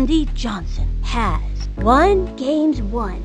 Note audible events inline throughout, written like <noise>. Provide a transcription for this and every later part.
Randy Johnson has won games won.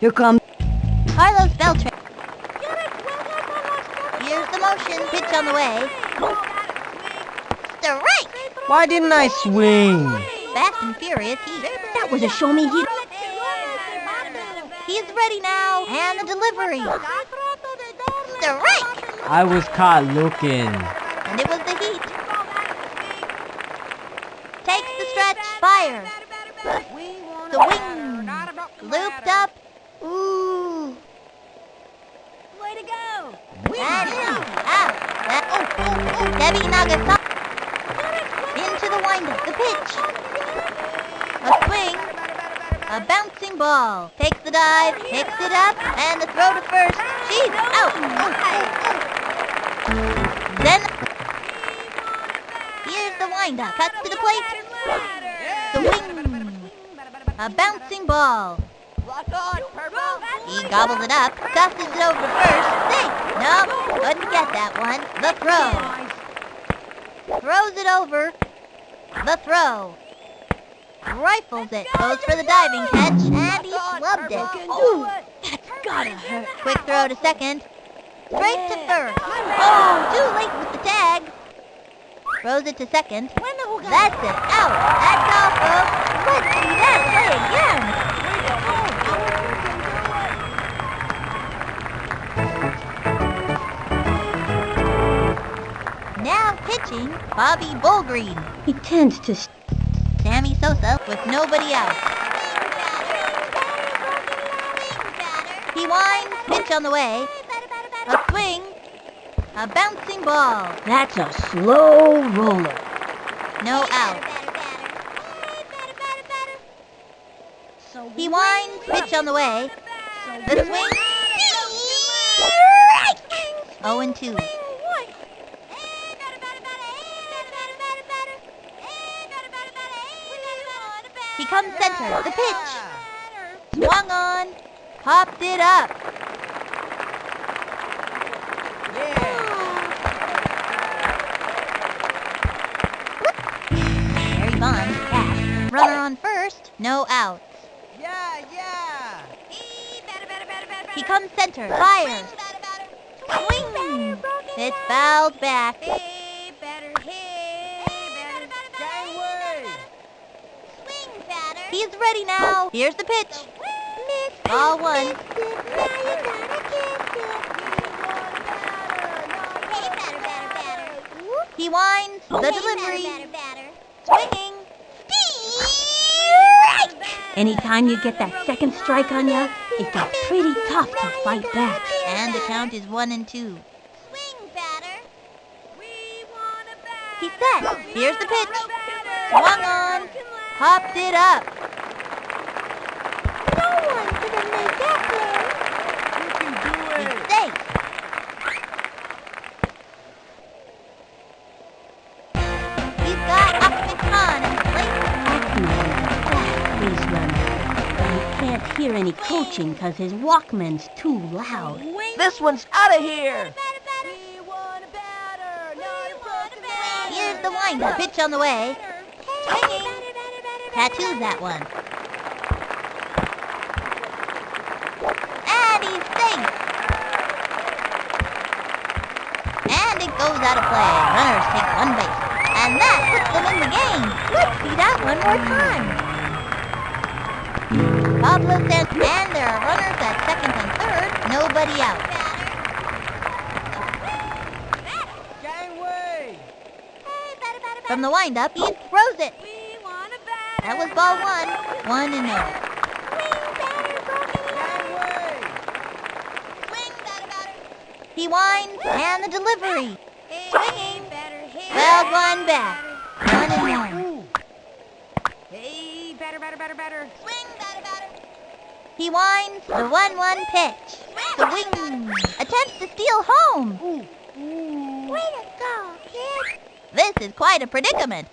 Here comes Carlos Beltran. Here's the motion. Pitch on the way. Strike! Why didn't I swing? Fast and furious. He, that was a show me he he's ready now. And the delivery. Strike! I was caught looking. And it was the heat. Takes the stretch. Fire. The wing. Looped up. Ooh. Way to go! Out. Out. That, oh, oh, oh. Debbie Nagasaki. Into the windup. The pitch. A swing. A bouncing ball. Takes the dive. Picks it up. And the throw to first. She's out. Oh, oh, oh. Then. Here's the windup. Cuts to the plate. The wing. A bouncing ball. He gobbles it up, tosses it over first. Think. Nope, couldn't get that one. The throw. Throws it over. The throw. Rifles it. Goes for the diving catch. And he flubbed it. Ooh, that's gotta hurt. Quick throw to second. Straight to first. Oh, too late with the tag. Throws it to second. That's it. Out. That's all, folks. Let's see that play again. Now pitching, Bobby Bullgreen. He tends to Sammy Sosa with nobody out. He winds, pitch on the way. A swing, a bouncing ball. That's a slow roller. No out. He winds, pitch on the way. The swing. 0 and 2. Comes center. The pitch. Swung on. Popped it up. Barry Bonds, catch. Runner on first. No outs. Yeah, yeah. He comes center. Fires. Swing. It's fouled back. He's ready now. Here's the pitch. Ball one. He winds. The delivery. Swinging. Strike! Anytime you get that second strike on you, it gets pretty tough to fight back. And the count is one and two. He's set. Here's the pitch. Swung on. Popped it up. He's safe. He's got Achmed Khan in the plate. Fast base runner. But he can't hear any coaching because his Walkman's too loud. This one's out of here. Here's the windup. Pitch on the way. Swinging tattooed that one. And he sinks! And it goes out of play. Runners take one base. And that puts them in the game. Let's see that one more time. Pablo says, and there are runners at second and third. Nobody out. From the windup, he throws it. That was ball one. One and no. Gangway! He winds, and the delivery. Swinging. Well, one back. One and one. Hey, batter, batter, batter, batter. He winds the 1-1 pitch. The wing attempts to steal home. Way to go, kid. This is quite a predicament.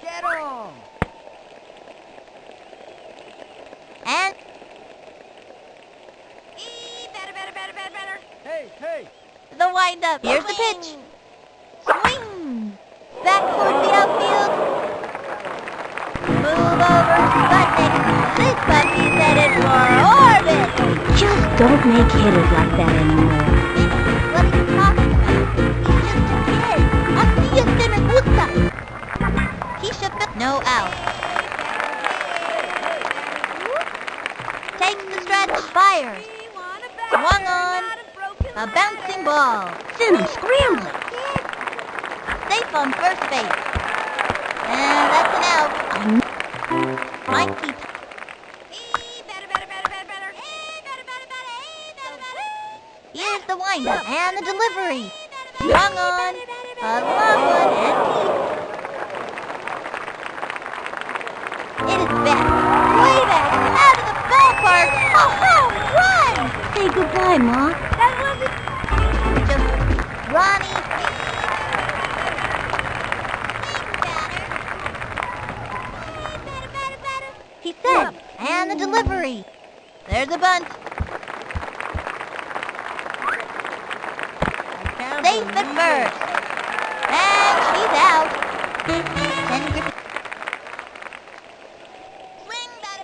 Get 'em! And Hey, batter, batter, batter, batter, batter. Hey, hey! The. Here's the pitch. Swing. Back towards the outfield. Move over. Sputnik. This puppy's headed for orbit. Just don't make hitters like that anymore. What are you talking about? He's just a kid. Así es que me gusta. Keisha Phil- no out. Takes the stretch, fires. We want a batter. Swung on. A bouncing ball. Send him scrambling. Safe on first base. And that's an out. Batter. Here's the windup and the delivery. Swung on. A long one and deep. It is back. Way back. Out of the ballpark. A home run. Say goodbye, Ma. The delivery. There's a bunt. Safe at first. And she's out. Batter,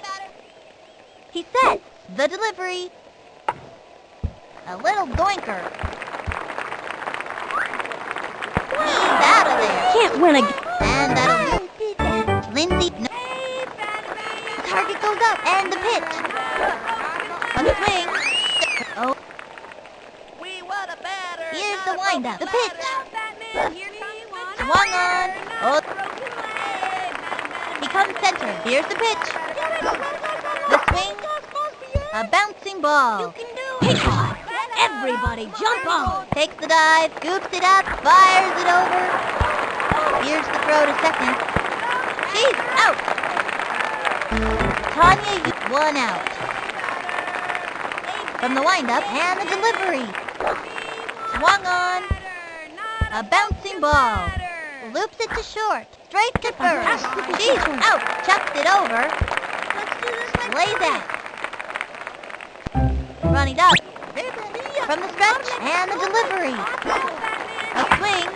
batter. He said, the delivery. A little doinker. He's out of there. Can't win again. And the pitch. On the swing. Oh, We want a batter! here's the windup. The pitch. Batman, here we want a Swung on. Oh, he comes center. Here's the pitch. The swing. A bouncing ball. Take off. Everybody jump on. Takes the dive, scoops it up, fires it over. Here's the throw to second. She's out. Tanya, you- one out. From the windup and the delivery. Swung on. A bouncing ball. Loops it to short. Straight to first. She's out. Chucks it over. Lays out. Running up. From the stretch and the delivery. A swing.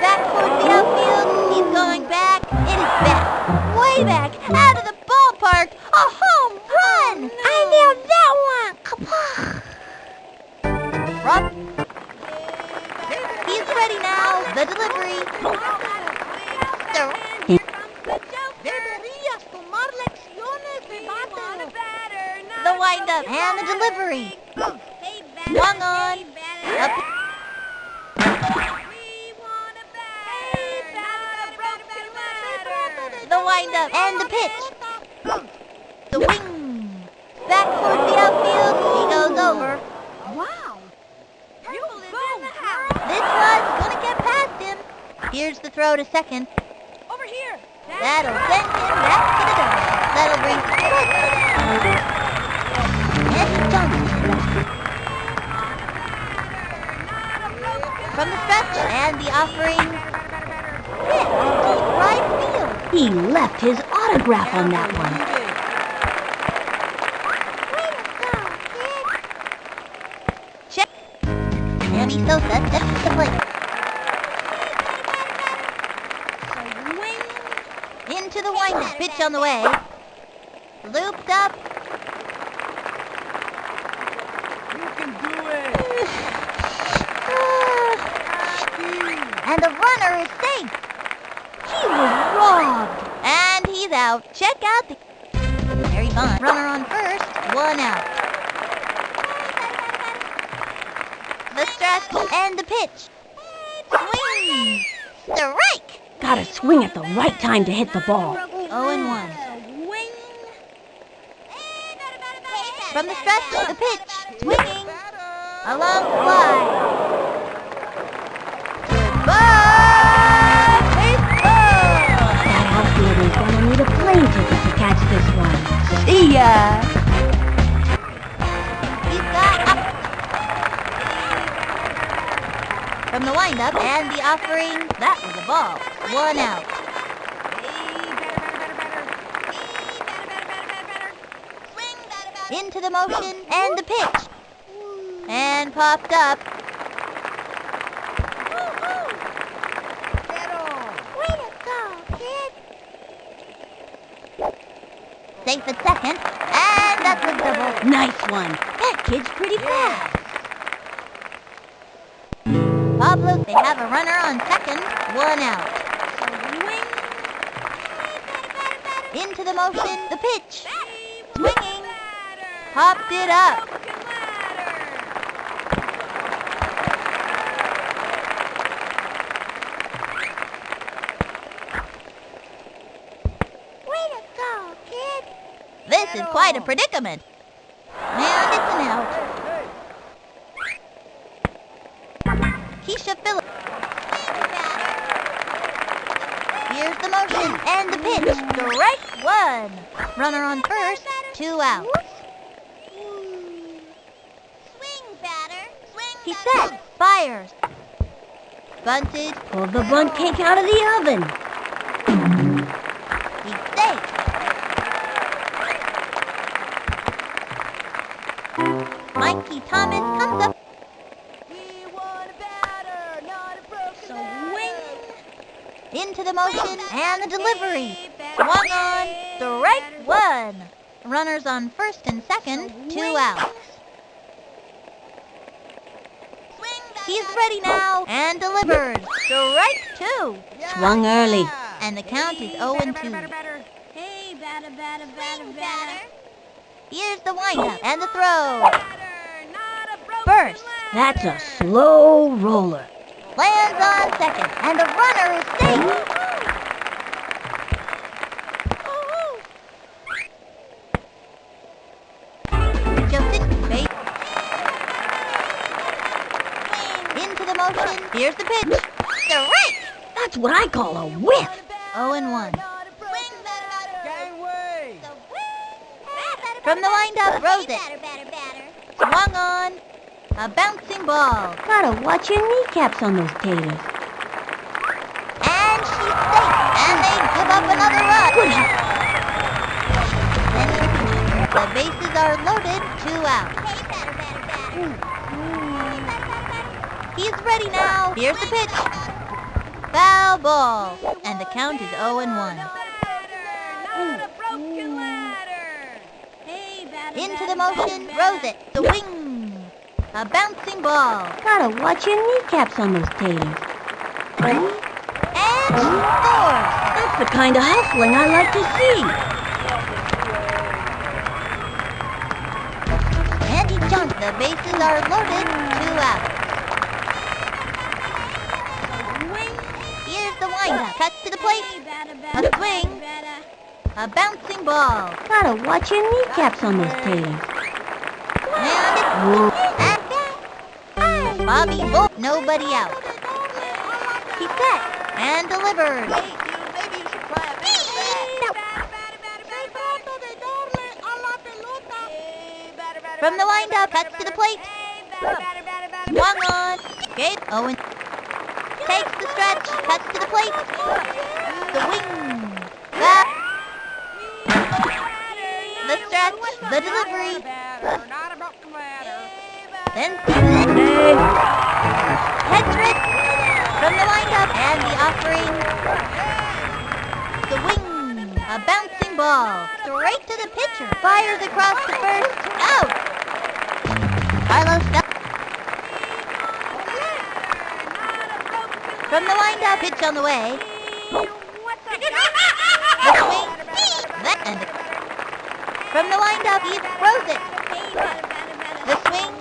Back towards the outfield. He's going back. It is back. Way back. Out of the ballpark. A home run. Oh, I nailed that one. Kapah. Rob. He's ready now. The delivery. Throw. Deberías tomar The windup and the delivery. Swung on. Up. The windup and the pitch. The wing. Back towards the outfield. He goes over. Wow. You go, This one's gonna get past him. Here's the throw to second. Over here. That'll send him back to the dugout. That'll bring Eddie Johnson from the stretch and the offering. Hit deep right field. He left his autograph on that one. mean. Into the winding pitch on the way. Looped up. You can do it. <sighs> and the runner is safe. He was robbed. And he's out. Check out the... Harry Bond. Runner on first. One out. The and the pitch. Swing. Strike. Gotta swing at the right time to hit the ball. 0 and 1. Swing. From the stretch, the pitch. Swinging. Along the fly. Goodbye, baseball. That outfielder's gonna need a plane ticket to catch this one. See ya! From the windup and the offering, that was a ball. One out. Into the motion and the pitch. And popped up. Safe at second. And that's a double. Nice one. That kid's pretty fast. Pablo, they have a runner on second. One out. Into the motion, the pitch. Swinging. Popped it up. Way to go, kid. This is quite a predicament. And it's an out. Keisha Phillips. Here's the motion and the pitch. Strike one. Runner on first, two outs. Swing, batter. Swing, He batter. set, fires. Bunted, Pull the bunt cake out of the oven. Motion and the delivery. Swung on, strike one. Runners on first and second, two outs. Swing, batter. He's ready now and delivered. Strike two. Swung early. And the count is 0 and 2. Hey, batter, batter, batter, batter. Here's the windup and the throw. First. First, That's a slow roller. lands on second, and the runner is safe. What I call a whiff. 0 and 1. Swing, batter. Gangway! From the windup, throws it. Swung on. A bouncing ball. Gotta watch your kneecaps on those taters. And she's safe. And they give up another run. Good. The bases are loaded. Two out. He's ready now. Here's the pitch. Foul ball. And the count is 0 and 1. Into the motion, throws it. The wing. A bouncing ball. Gotta watch your kneecaps on those taters. And scores. That's the kind of hustling I like to see. And he jumps. The bases are loaded. Two out. Here's the windup. Cuts to the plate. A swing. A bouncing ball. Gotta watch your kneecaps on those taters. And it's and Bobby Bull. Nobody out. He set and delivered. Maybe you should try a From the windup, cuts to the plate. Swung on. Gabe Owen takes the stretch, cuts to the plate. The wing. Back. The stretch, the delivery. Then head trick from the windup and the offering. The wing. A bouncing ball. Straight to the pitcher. Fires across the first. Out. Carlos From the windup, pitch on the way. The swing. From the windup, he throws it. The swing.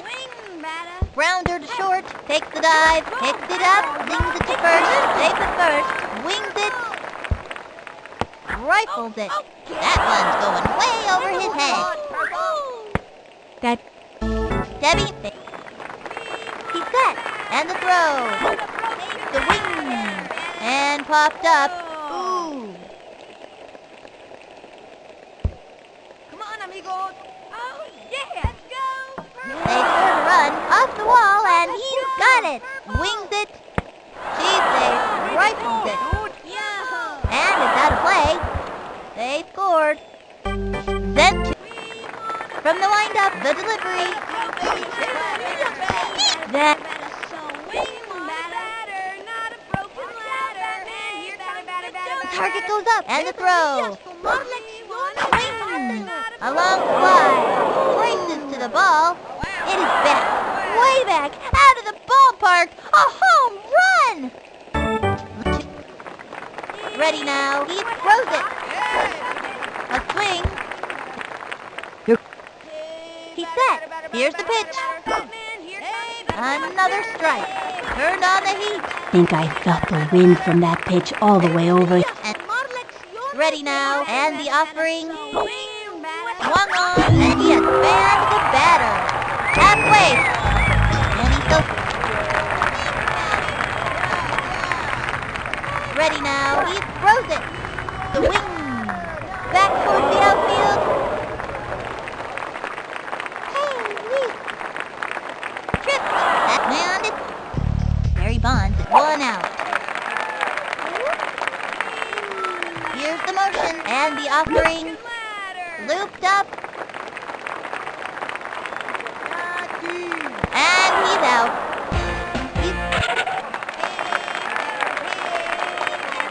Grounder to short. Takes the dive. Picks it up. Flings it to first. Safe at first. Wings it. Rifles it. That one's going way over his head. That Debbie. He's set. And the throw. The wing. And popped up. Ooh. Come on, amigos. Oh, yeah. Let's go. They score a run off the wall, and he's got it. Wings it. She's safe. Ah, Rifles it. And it's out of play. They scored. To from the windup, the delivery. Target goes up, and the throw. Swing. A long fly. Races to the ball. It is back. Way back. Out of the ballpark. A home run. Ready now. He throws it. A swing. He's set. Here's the pitch. Another strike. Turned on the heat. think I felt the wind from that pitch all the way over. Ready now. And the offering. Swung on. And he has banned the batter. Halfway. And he's still... Ready now. He throws it. The wing.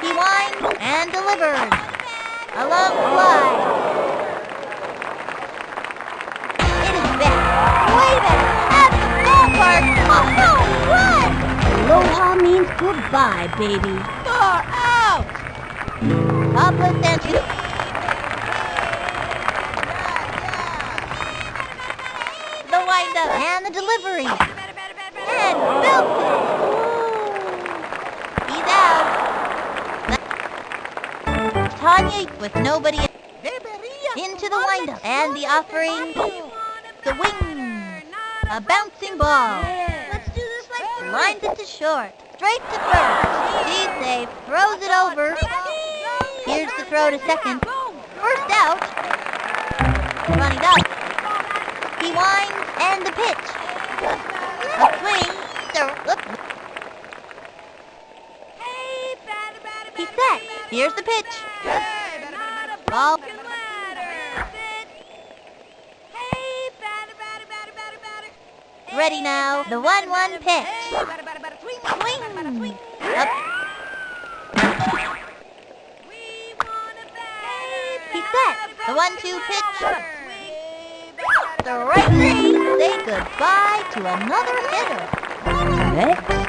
He winds and delivered. A long fly. It is back. Way back. At the ballpark. Oh, a home run. Aloha means goodbye, baby. Far out. Pablo Sanchez. The windup and the delivery. And Belton. He's out. Tanya with nobody into the windup and the offering. The wing. A bouncing ball. Let's do this like Lines it to short. Straight to first. He's safe. Throws it over. Here's the throw to second. First out. Running up. He winds and the pitch. A swing. He's set. Here's the pitch. Ball. Ready now. The 1-1 pitch. Up. He's set. The 1-2 pitch. The right three. Say goodbye to another hitter. Next.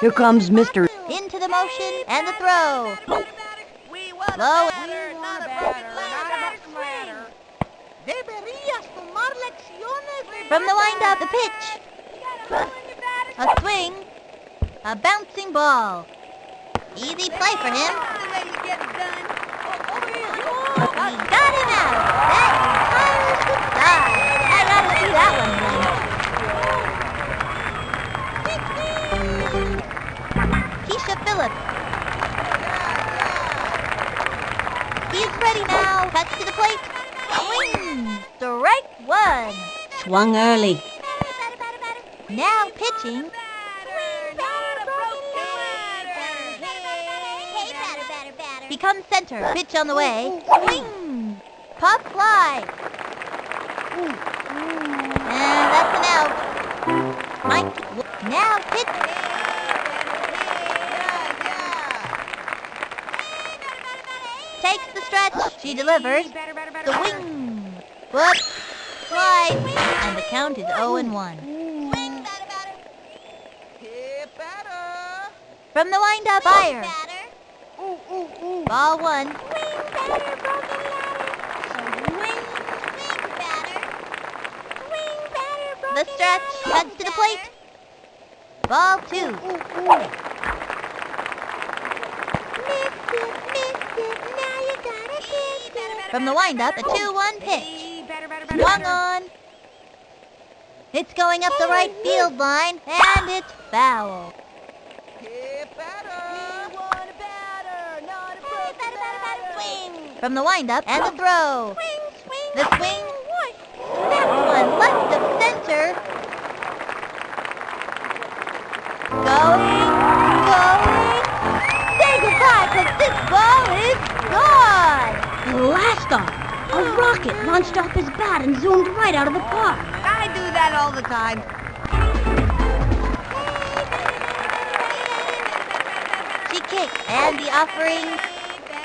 Here comes Mr. Into the motion and the throw. Low. From the windup, the pitch. A swing. A bouncing ball. Easy play for him. He got him out. That is goodbye. I gotta see that one Phillips. He's ready now. Cuts to the plate. Swing. Strike one. Swung early. Now pitching. Becomes center. Pitch on the way. Swing. Pop fly. And that's an out. Mike. Now pitch. Takes the stretch. She delivers. The wing. Whoop. Slide. And the count is 0 and 1. Swing, batter, batter. Hit batter. From the wind-up, fire. Ball one. Swing, batter, broken ladder. Swing, swing, batter. Swing, batter, broken The stretch. ladder. Cuts to the plate. Ball two. From the wind-up, a 2-1 pitch. Swung on. It's going up the right field line, and it's foul. From the wind-up, and the throw. Swing, swing. The swing. A rocket launched off his bat and zoomed right out of the park. I do that all the time. She kicked, and the offering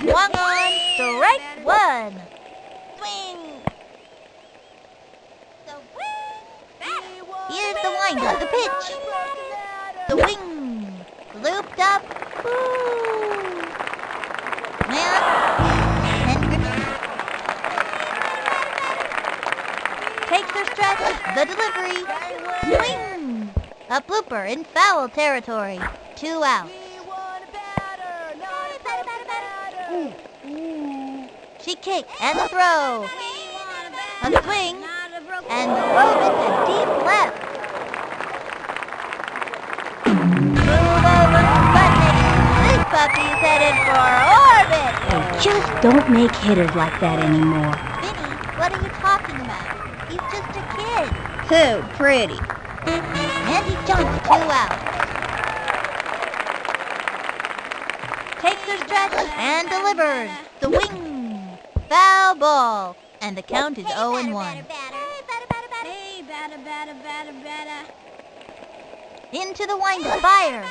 swung on. Strike one. Delivery. Swing. A blooper in foul territory. Two out. She kicked and the throw. A swing and drove it to deep left. Move over, Sputnik. This puppy's headed for orbit. They just don't make hitters like that anymore. Vinny, what are you talking about? He's just a kid. Too pretty. And he jumps two out. Takes her stretch and delivers. The wing. Foul ball. And the count is 0 and 1. Hey, batter, batter, batter, batter. Into the windup. Fire.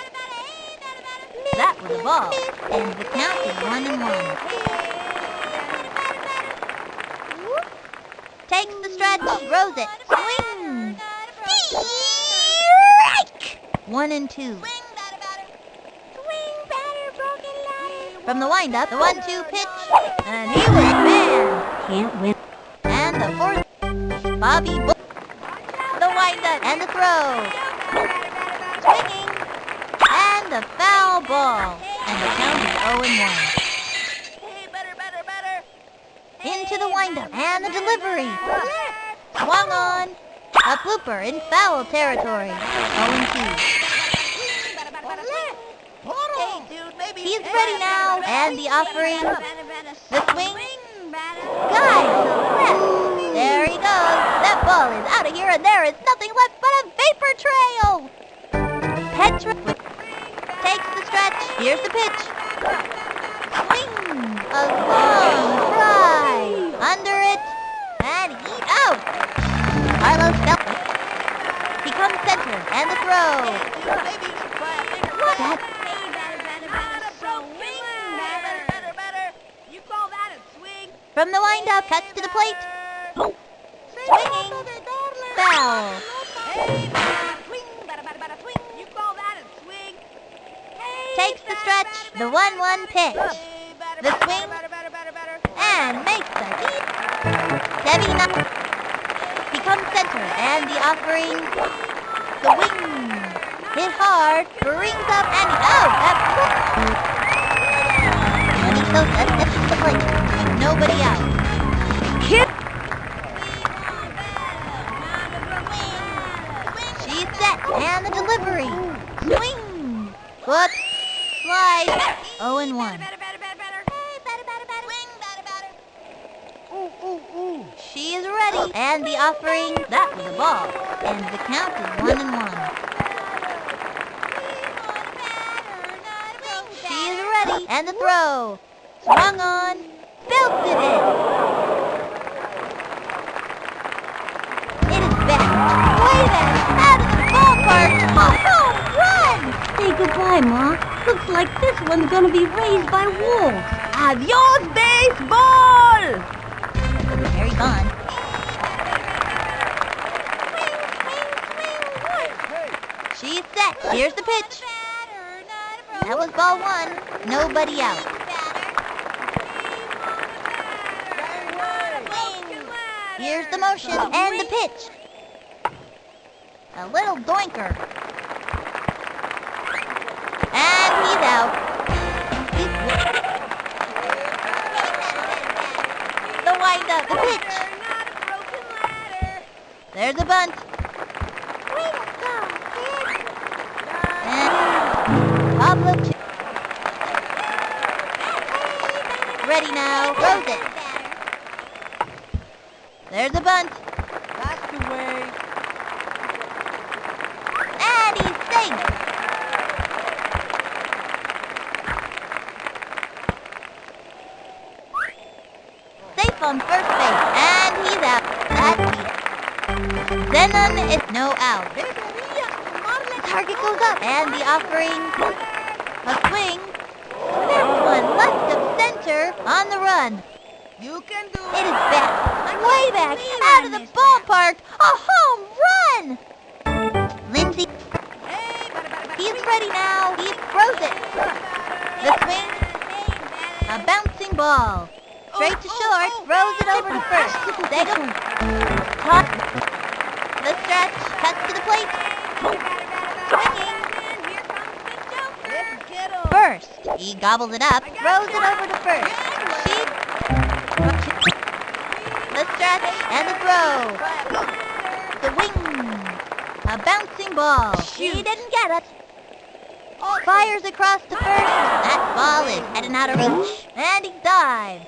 That was a ball. And the count is 1 and 1. Takes the stretch. Throws it. Swing. Strike. 1 and 2. From the windup, the 1-2 pitch. And he was banned. Can't win. And the fourth, Bobby Bull. The windup and the throw. Swinging. And the foul ball. And the count is 0 and 1. Into the windup and the delivery. Swung on. A blooper in foul territory. 0 and 2. He's ready now. And the offering. The swing. The left. There he goes. That ball is out of here, and there is nothing left but a vapor trail. Petra takes the stretch. Here's the pitch. Swing. A long Bell he comes center, and the throw. What? That... From the windup, cuts to the plate. Swinging. Foul. Takes the stretch, the 1-1 pitch. The swing, and makes the deep. 79. Come center, and the offering, the wing, hit hard, brings up, and oh, that's And he shows us that the plate, nobody out. Kip! She's set, and the delivery, swing, foot, slide, 0 and 1. Ready. And the offering. That was a ball. And the count is 1 and 1. She is ready. And the throw. Swung on. Belted it. It is back. Way back. Out of the ballpark. A run. Say goodbye, Ma. Looks like this one's gonna be raised by wolves. Adios, baseball! Carries on. She's set. Here's the pitch. That was ball one. Nobody out. Here's the motion and the pitch. A little doinker. And he's out. The windup, the pitch. There's a bunt. And Pablo Ready now. It. There's a bunt. That's the way. And he's safe. Safe on first base. And he's out. That's it. Zenon is no out. Target goes up. And the offering. A swing. This one left on the run. You can do it. It is back. Way back. Out of the ballpark. A home run. Lindsay He's ready now. He throws it. The swing. A bouncing ball. Straight to short. Throws it over to first. Sega. Toss. The stretch. Cuts to the plate. First. He gobbles it up. Throws it over to first. She. The stretch and the throw. The wing. A bouncing ball. He didn't get it. Fires across to first. That ball is heading out of reach. And he dives.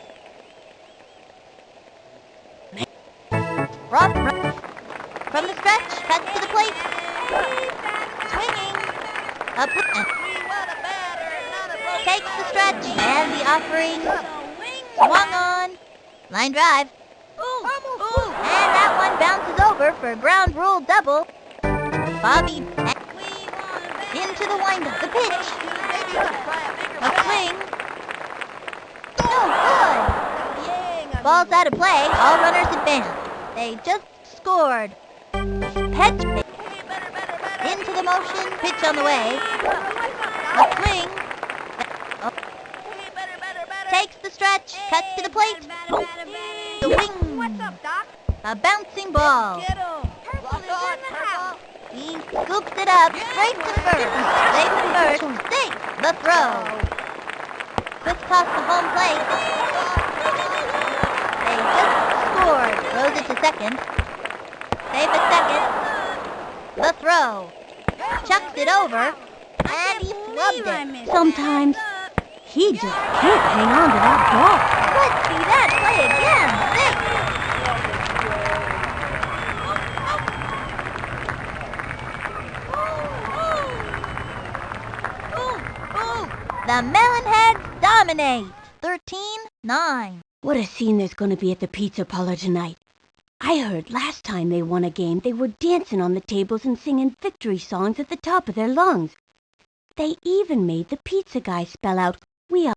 From, from the stretch, cuts to the plate. Swinging. Up takes the stretch and the offering. Swung on. Line drive. And that one bounces over for ground rule double. Bobby into the wind windup. The pitch. A swing. No good. Ball's out of play. All runners advance. They just scored. Pitch. Into the motion. Pitch on the way. A swing. Oh. Takes the stretch. Cuts to the plate. The wing. What's up, Doc? A bouncing ball. Get him. Purple is in the house. He scoops it up straight to first. Safe at first. Safe. The throw. Quick toss to home plate. They just scored. Throws it to second. Safe at second. The throw. Chucks it over. And he flubbed it. Sometimes he just can't hang on to that ball. Let's see that play again. The Melonheads dominate. 13-9. What a scene there's going to be at the pizza parlor tonight. I heard last time they won a game they were dancing on the tables and singing victory songs at the top of their lungs. They even made the pizza guy spell out, we are